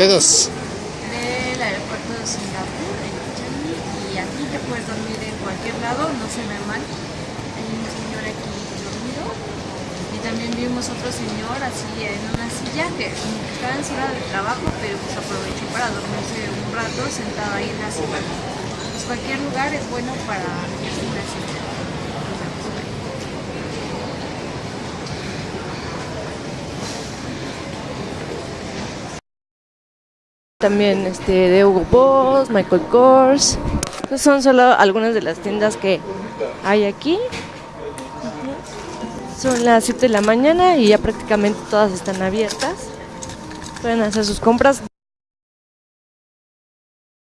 Del aeropuerto de Singapur, en Changi, y aquí te puedes dormir en cualquier lado, no se ve mal. Hay un señor aquí dormido y también vimos otro señor así en una silla que estaba en silla de trabajo, pero pues aprovechó para dormirse un rato sentado ahí en la silla. Pues cualquier lugar es bueno para una silla. También este, de Hugo Boss, Michael Kors. Estas son solo algunas de las tiendas que hay aquí. Son las 7 de la mañana y ya prácticamente todas están abiertas. Pueden hacer sus compras.